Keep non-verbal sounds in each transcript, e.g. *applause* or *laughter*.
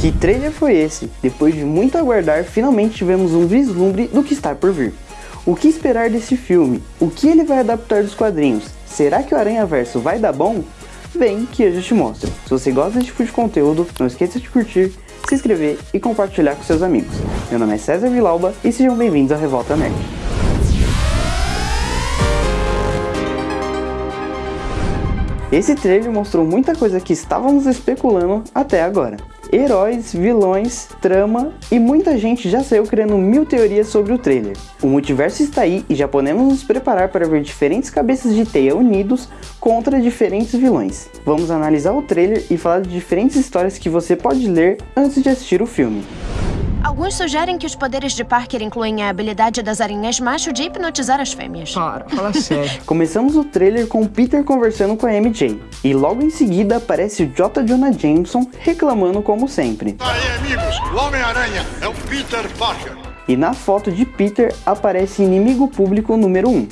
Que trailer foi esse? Depois de muito aguardar, finalmente tivemos um vislumbre do que está por vir. O que esperar desse filme? O que ele vai adaptar dos quadrinhos? Será que o Aranha Verso vai dar bom? Vem que eu já te mostro. Se você gosta desse tipo de conteúdo, não esqueça de curtir, se inscrever e compartilhar com seus amigos. Meu nome é César Vilauba e sejam bem-vindos à Revolta Nerd. Esse trailer mostrou muita coisa que estávamos especulando até agora heróis, vilões, trama e muita gente já saiu criando mil teorias sobre o trailer. O multiverso está aí e já podemos nos preparar para ver diferentes cabeças de teia unidos contra diferentes vilões. Vamos analisar o trailer e falar de diferentes histórias que você pode ler antes de assistir o filme. Alguns sugerem que os poderes de Parker incluem a habilidade das aranhas macho de hipnotizar as fêmeas. Para, fala sério. *laughs* Começamos o trailer com Peter conversando com a MJ. E logo em seguida aparece o J. Jonah Jameson reclamando como sempre. Aí, amigos, o Homem-Aranha é o Peter Parker. E na foto de Peter aparece inimigo público número 1.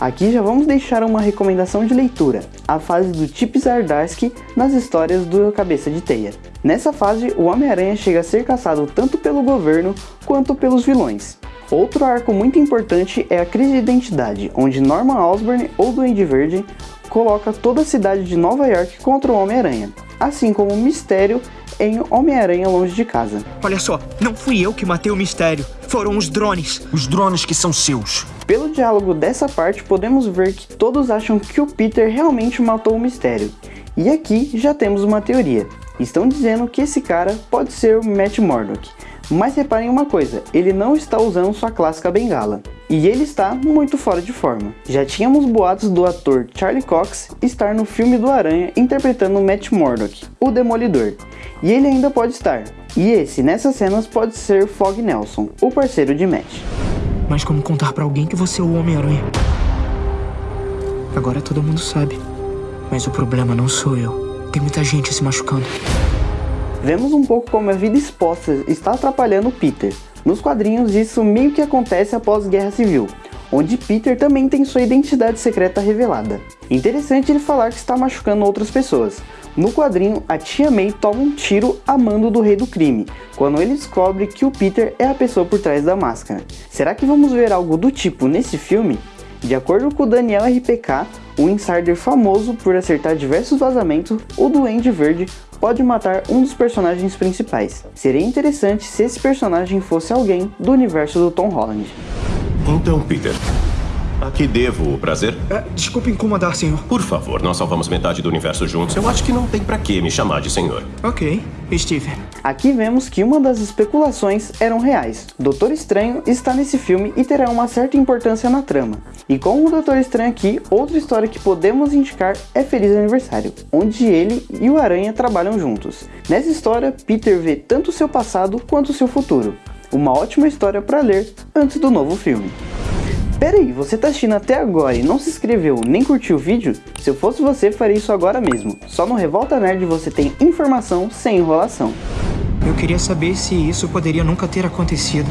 Aqui já vamos deixar uma recomendação de leitura, a fase do Chip Zdarsky nas histórias do Cabeça de Teia. Nessa fase, o Homem-Aranha chega a ser caçado tanto pelo governo quanto pelos vilões. Outro arco muito importante é a crise de identidade, onde Norman Osborn ou Duende Verde coloca toda a cidade de Nova York contra o Homem-Aranha, assim como o Mistério em Homem-Aranha Longe de Casa. Olha só, não fui eu que matei o Mistério, foram os drones. Os drones que são seus. Pelo diálogo dessa parte, podemos ver que todos acham que o Peter realmente matou o Mistério. E aqui já temos uma teoria. Estão dizendo que esse cara pode ser o Matt Murdock. Mas reparem uma coisa, ele não está usando sua clássica bengala. E ele está muito fora de forma. Já tínhamos boatos do ator Charlie Cox estar no filme do Aranha interpretando Matt Murdock, o Demolidor. E ele ainda pode estar. E esse, nessas cenas, pode ser Fog Nelson, o parceiro de Matt. Mas como contar para alguém que você é o Homem-Aranha? Agora todo mundo sabe. Mas o problema não sou eu. Tem muita gente se machucando. Vemos um pouco como a vida exposta está atrapalhando Peter. Nos quadrinhos, isso meio que acontece após Guerra Civil, onde Peter também tem sua identidade secreta revelada. Interessante ele falar que está machucando outras pessoas. No quadrinho, a tia May toma um tiro a mando do rei do crime, quando ele descobre que o Peter é a pessoa por trás da máscara. Será que vamos ver algo do tipo nesse filme? De acordo com o Daniel RPK, um insider famoso por acertar diversos vazamentos, o Duende Verde pode matar um dos personagens principais. Seria interessante se esse personagem fosse alguém do universo do Tom Holland. Então, Peter, a que devo o prazer? É, desculpe incomodar, senhor. Por favor, nós salvamos metade do universo juntos. Eu acho que não tem pra que me chamar de senhor. Ok, Steve. Aqui vemos que uma das especulações eram reais. Doutor Estranho está nesse filme e terá uma certa importância na trama. E com o Doutor Estranho aqui, outra história que podemos indicar é Feliz Aniversário, onde ele e o Aranha trabalham juntos. Nessa história, Peter vê tanto o seu passado quanto o seu futuro. Uma ótima história para ler antes do novo filme. Peraí, você tá assistindo até agora e não se inscreveu nem curtiu o vídeo? Se eu fosse você, faria isso agora mesmo. Só no Revolta Nerd você tem informação sem enrolação. Eu queria saber se isso poderia nunca ter acontecido.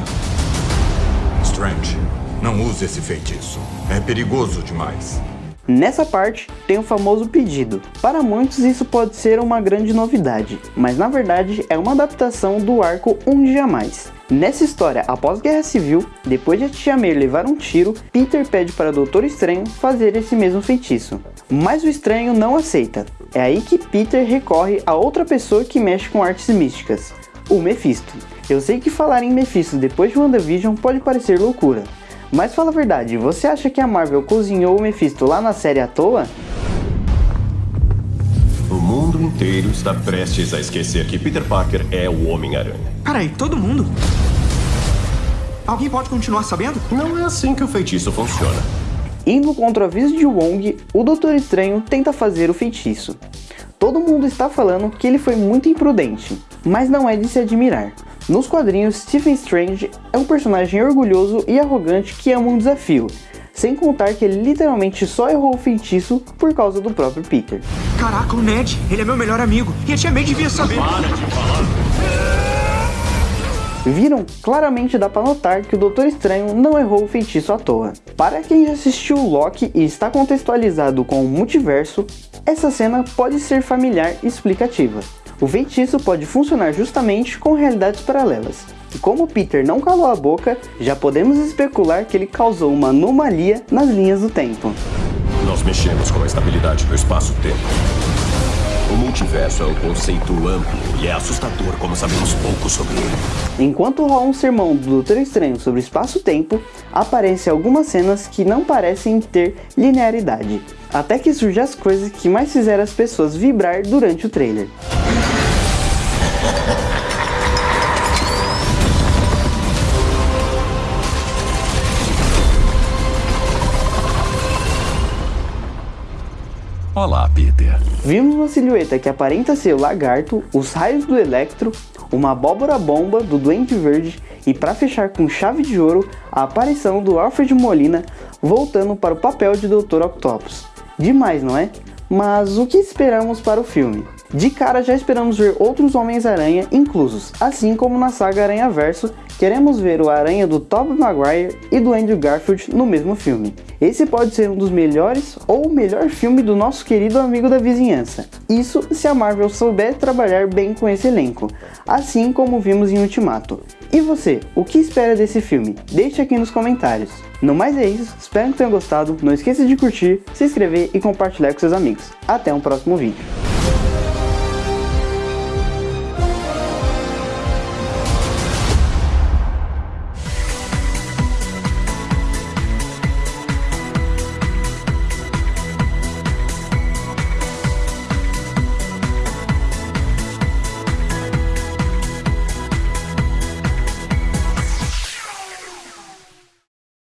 Strange, não use esse feitiço. É perigoso demais. Nessa parte tem o famoso pedido. Para muitos isso pode ser uma grande novidade, mas na verdade é uma adaptação do arco Um Dia Mais. Nessa história, após Guerra Civil, depois de a Tia May levar um tiro, Peter pede para Doutor Estranho fazer esse mesmo feitiço. Mas o Estranho não aceita. É aí que Peter recorre a outra pessoa que mexe com artes místicas, o Mephisto. Eu sei que falar em Mephisto depois de WandaVision pode parecer loucura, mas fala a verdade, você acha que a Marvel cozinhou o Mephisto lá na série à toa? O mundo inteiro está prestes a esquecer que Peter Parker é o Homem-Aranha. Peraí, todo mundo? Alguém pode continuar sabendo? Não é assim que o feitiço funciona. Indo contra o aviso de Wong, o Doutor Estranho tenta fazer o feitiço. Todo mundo está falando que ele foi muito imprudente, mas não é de se admirar. Nos quadrinhos, Stephen Strange é um personagem orgulhoso e arrogante que ama um desafio, sem contar que ele literalmente só errou o feitiço por causa do próprio Peter. Caraca, o Ned, ele é meu melhor amigo. E a tia May devia saber. Viram? Claramente dá pra notar que o Doutor Estranho não errou o feitiço à toa. Para quem já assistiu Loki e está contextualizado com o multiverso, essa cena pode ser familiar e explicativa. O feitiço pode funcionar justamente com realidades paralelas. E como Peter não calou a boca, já podemos especular que ele causou uma anomalia nas linhas do tempo. Nós mexemos com a estabilidade do espaço-tempo. O multiverso é um conceito amplo e é assustador como sabemos pouco sobre ele. Enquanto rola um sermão do Doutor Estranho sobre espaço-tempo, aparecem algumas cenas que não parecem ter linearidade, até que surgem as coisas que mais fizeram as pessoas vibrar durante o trailer. Vimos uma silhueta que aparenta ser o lagarto, os raios do Electro, uma abóbora bomba do Duende Verde e para fechar com chave de ouro, a aparição do Alfred Molina voltando para o papel de Dr. Octopus. Demais, não é? Mas o que esperamos para o filme? De cara já esperamos ver outros Homens-Aranha inclusos, assim como na saga Aranha Verso, queremos ver o Aranha do Tobey Maguire e do Andrew Garfield no mesmo filme. Esse pode ser um dos melhores ou o melhor filme do nosso querido amigo da vizinhança. Isso se a Marvel souber trabalhar bem com esse elenco, assim como vimos em Ultimato. E você, o que espera desse filme? Deixe aqui nos comentários. No mais é isso, espero que tenham gostado, não esqueça de curtir, se inscrever e compartilhar com seus amigos. Até um próximo vídeo.